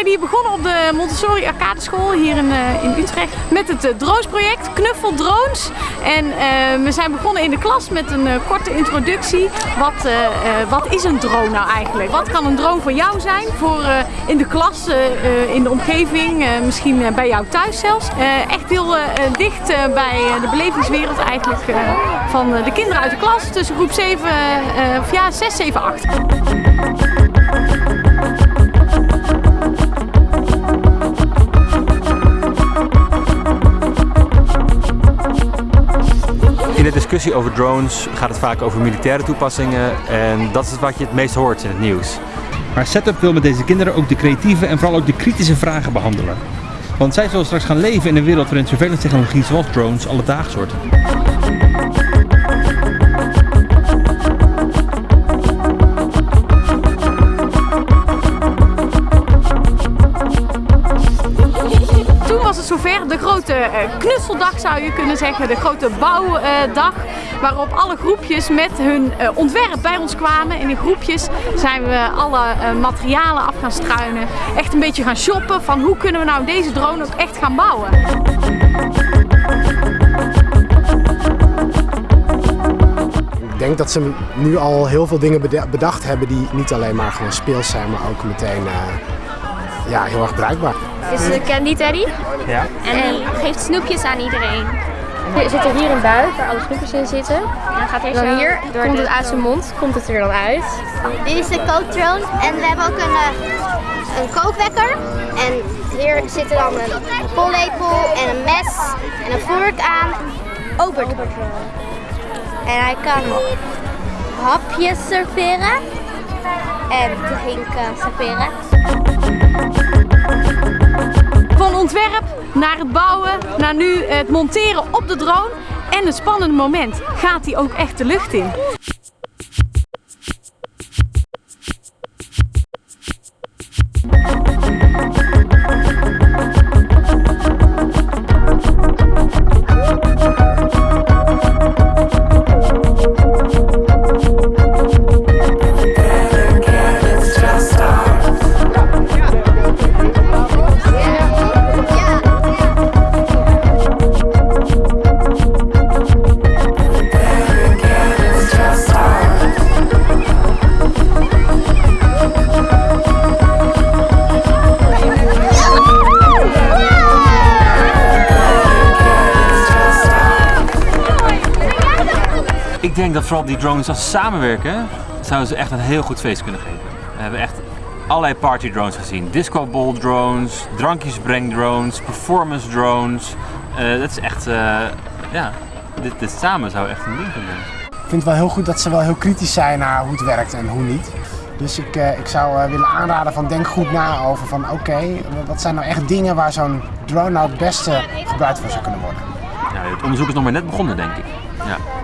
begonnen op de Montessori Arcade School hier in, uh, in Utrecht met het uh, Drones project, Knuffel Drones. En uh, we zijn begonnen in de klas met een korte introductie. Wat, wat is een drone nou eigenlijk? Wat kan een drone voor jou zijn? Voor in de klas, in de omgeving, misschien bij jou thuis zelfs. echt heel dicht bij de belevingswereld eigenlijk van de kinderen uit de klas tussen groep 7, of ja, 6, 7, 8. De discussie over drones gaat het vaak over militaire toepassingen en dat is wat je het meest hoort in het nieuws. Maar Setup wil met deze kinderen ook de creatieve en vooral ook de kritische vragen behandelen. Want zij zullen straks gaan leven in een wereld waarin surveillance technologie zoals drones alledaags wordt. Grote eh, knutseldag zou je kunnen zeggen, de grote bouwdag. Waarop alle groepjes met hun eh, ontwerp bij ons kwamen. En in groepjes zijn we alle eh, materialen af gaan struinen. Echt een beetje gaan shoppen van hoe kunnen we nou deze drone ook echt gaan bouwen. Ik denk dat ze nu al heel veel dingen bedacht hebben die niet alleen maar gewoon speels zijn, maar ook meteen ja, heel erg bruikbaar. Dit is de Candy Teddy. Ja. En die geeft snoepjes aan iedereen. Er zit er hier een buik waar alle snoepjes in zitten. En dan gaat hij zo hier, door komt het uit zijn mond, komt het er dan uit. Dit is de kooktroon en we hebben ook een, uh, een kookwekker. En hier zit er dan een pollepel en een mes en een vork aan. Overtroon. En hij kan hapjes serveren en drinken serveren. Van ontwerp naar het bouwen, naar nu het monteren op de drone. En een spannend moment, gaat hij ook echt de lucht in? Ik denk dat vooral die drones als samenwerken, zouden ze echt een heel goed feest kunnen geven. We hebben echt allerlei party drones gezien. Disco ball drones, drankjesbreng drones, performance drones. Uh, dat is echt, uh, ja, dit, dit, samen zou echt een ding kunnen zijn. Ik vind het wel heel goed dat ze wel heel kritisch zijn naar hoe het werkt en hoe niet. Dus ik, uh, ik zou willen aanraden van denk goed na over van oké, okay, wat zijn nou echt dingen waar zo'n drone nou het beste gebruikt van zou kunnen worden. Ja, het onderzoek is nog maar net begonnen denk ik. Ja.